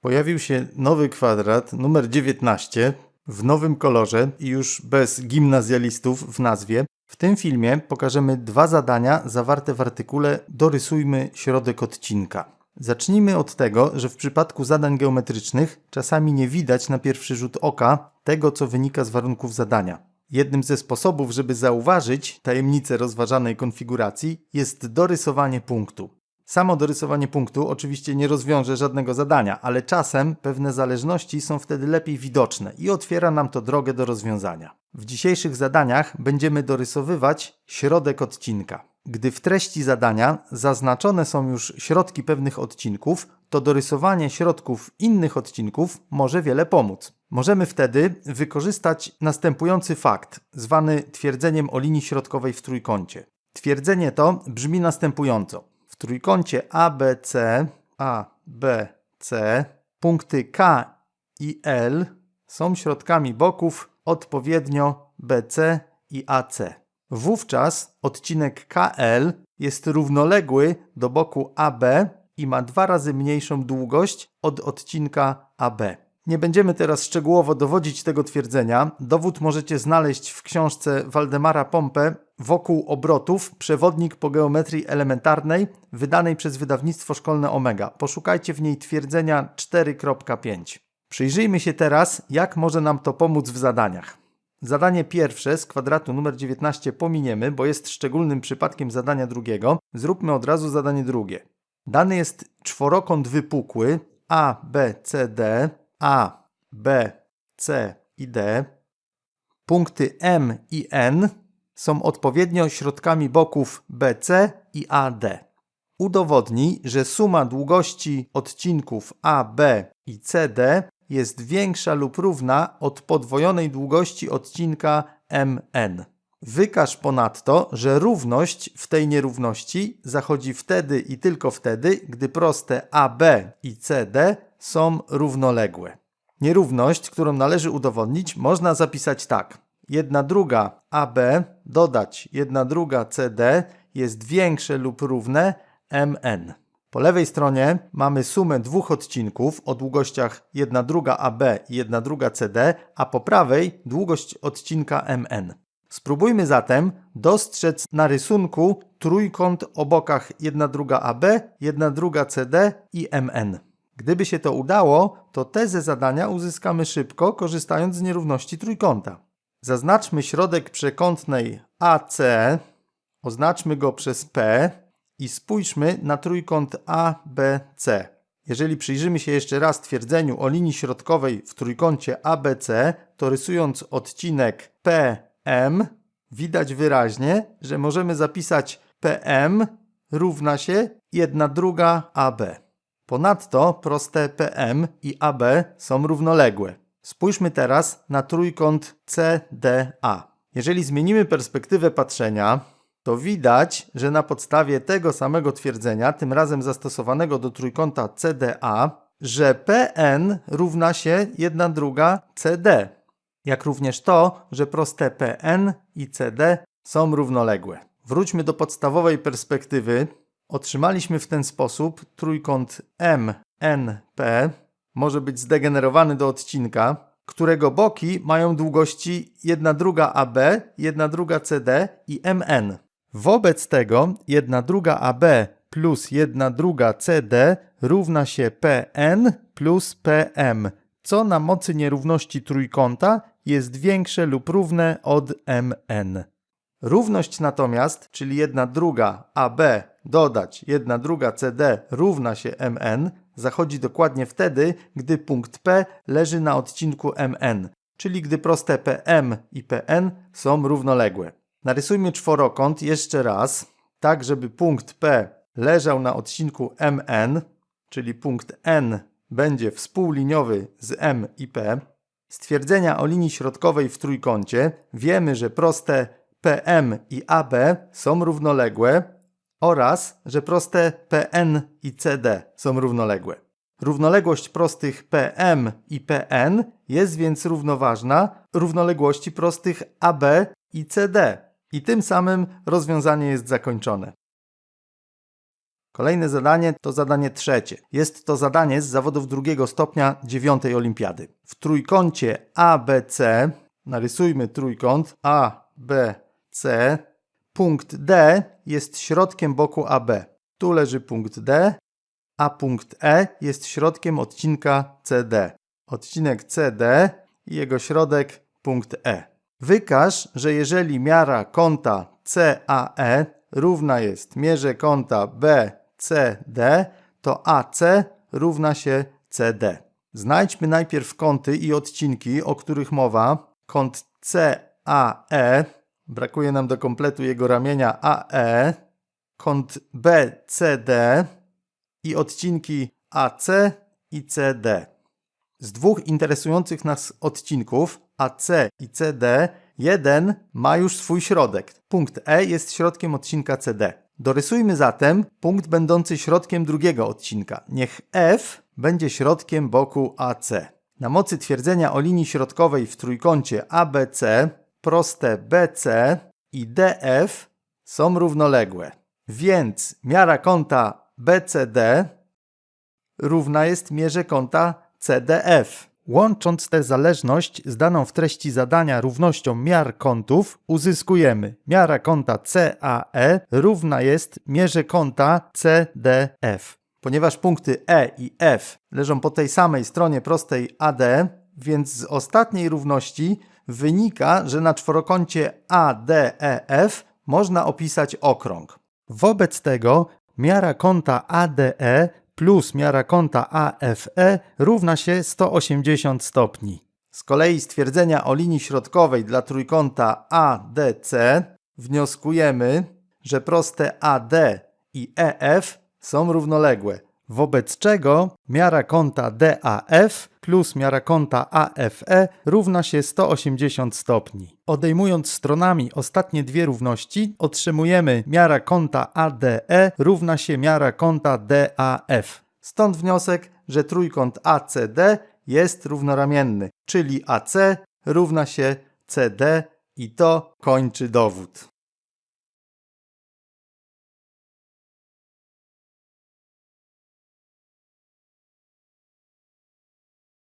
Pojawił się nowy kwadrat, numer 19, w nowym kolorze i już bez gimnazjalistów w nazwie. W tym filmie pokażemy dwa zadania zawarte w artykule Dorysujmy środek odcinka. Zacznijmy od tego, że w przypadku zadań geometrycznych czasami nie widać na pierwszy rzut oka tego, co wynika z warunków zadania. Jednym ze sposobów, żeby zauważyć tajemnicę rozważanej konfiguracji jest dorysowanie punktu. Samo dorysowanie punktu oczywiście nie rozwiąże żadnego zadania, ale czasem pewne zależności są wtedy lepiej widoczne i otwiera nam to drogę do rozwiązania. W dzisiejszych zadaniach będziemy dorysowywać środek odcinka. Gdy w treści zadania zaznaczone są już środki pewnych odcinków, to dorysowanie środków innych odcinków może wiele pomóc. Możemy wtedy wykorzystać następujący fakt, zwany twierdzeniem o linii środkowej w trójkącie. Twierdzenie to brzmi następująco. Trójkącie ABC, ABC, punkty K i L są środkami boków odpowiednio BC i AC. Wówczas odcinek KL jest równoległy do boku AB i ma dwa razy mniejszą długość od odcinka AB. Nie będziemy teraz szczegółowo dowodzić tego twierdzenia. Dowód możecie znaleźć w książce Waldemara Pompę Wokół obrotów przewodnik po geometrii elementarnej wydanej przez wydawnictwo szkolne Omega. Poszukajcie w niej twierdzenia 4.5. Przyjrzyjmy się teraz, jak może nam to pomóc w zadaniach. Zadanie pierwsze z kwadratu numer 19 pominiemy, bo jest szczególnym przypadkiem zadania drugiego. Zróbmy od razu zadanie drugie. Dany jest czworokąt wypukły A, B, C, D, A, B, C i D. Punkty M i N są odpowiednio środkami boków BC i AD. Udowodnij, że suma długości odcinków AB i CD jest większa lub równa od podwojonej długości odcinka MN. Wykaż ponadto, że równość w tej nierówności zachodzi wtedy i tylko wtedy, gdy proste AB i CD są równoległe. Nierówność, którą należy udowodnić, można zapisać tak. 1 druga AB dodać 1 druga CD jest większe lub równe MN. Po lewej stronie mamy sumę dwóch odcinków o długościach 1 druga AB i 1 druga CD, a po prawej długość odcinka MN. Spróbujmy zatem dostrzec na rysunku trójkąt o bokach 1 druga AB, 1 druga CD i MN. Gdyby się to udało, to tezę zadania uzyskamy szybko, korzystając z nierówności trójkąta. Zaznaczmy środek przekątnej AC, oznaczmy go przez P i spójrzmy na trójkąt ABC. Jeżeli przyjrzymy się jeszcze raz twierdzeniu o linii środkowej w trójkącie ABC, to rysując odcinek PM, widać wyraźnie, że możemy zapisać PM równa się 1 druga AB. Ponadto proste PM i AB są równoległe. Spójrzmy teraz na trójkąt CDA. Jeżeli zmienimy perspektywę patrzenia, to widać, że na podstawie tego samego twierdzenia, tym razem zastosowanego do trójkąta CDA, że PN równa się 1 druga CD, jak również to, że proste PN i CD są równoległe. Wróćmy do podstawowej perspektywy. Otrzymaliśmy w ten sposób trójkąt MNP może być zdegenerowany do odcinka, którego boki mają długości 1 druga AB, 1 druga CD i MN. Wobec tego 1 druga AB plus 1 druga CD równa się PN plus PM, co na mocy nierówności trójkąta jest większe lub równe od MN. Równość natomiast, czyli 1 druga AB dodać 1 druga CD równa się MN, zachodzi dokładnie wtedy, gdy punkt P leży na odcinku MN, czyli gdy proste PM i PN są równoległe. Narysujmy czworokąt jeszcze raz, tak żeby punkt P leżał na odcinku MN, czyli punkt N będzie współliniowy z M i P. Stwierdzenia o linii środkowej w trójkącie wiemy, że proste PM i AB są równoległe, oraz, że proste PN i CD są równoległe. Równoległość prostych PM i PN jest więc równoważna równoległości prostych AB i CD i tym samym rozwiązanie jest zakończone. Kolejne zadanie to zadanie trzecie. Jest to zadanie z zawodów drugiego stopnia dziewiątej olimpiady. W trójkącie ABC narysujmy trójkąt ABC. Punkt D jest środkiem boku AB. Tu leży punkt D, a punkt E jest środkiem odcinka CD. Odcinek CD i jego środek punkt E. Wykaż, że jeżeli miara kąta CAE równa jest mierze kąta BCD, to AC równa się CD. Znajdźmy najpierw kąty i odcinki, o których mowa. Kąt CAE, brakuje nam do kompletu jego ramienia AE, kąt BCD i odcinki AC i CD. Z dwóch interesujących nas odcinków AC i CD, jeden ma już swój środek. Punkt E jest środkiem odcinka CD. Dorysujmy zatem punkt będący środkiem drugiego odcinka. Niech F będzie środkiem boku AC. Na mocy twierdzenia o linii środkowej w trójkącie ABC proste BC i DF są równoległe. Więc miara kąta BCD równa jest mierze kąta CDF. Łącząc tę zależność z daną w treści zadania równością miar kątów, uzyskujemy miara kąta CAE równa jest mierze kąta CDF. Ponieważ punkty E i F leżą po tej samej stronie prostej AD, więc z ostatniej równości wynika, że na czworokącie ADEF można opisać okrąg. Wobec tego miara kąta ADE plus miara kąta AFE równa się 180 stopni. Z kolei stwierdzenia o linii środkowej dla trójkąta ADC wnioskujemy, że proste AD i EF są równoległe, wobec czego miara kąta DAF plus miara kąta AFE równa się 180 stopni. Odejmując stronami ostatnie dwie równości, otrzymujemy miara kąta ADE równa się miara kąta DAF. Stąd wniosek, że trójkąt ACD jest równoramienny, czyli AC równa się CD i to kończy dowód.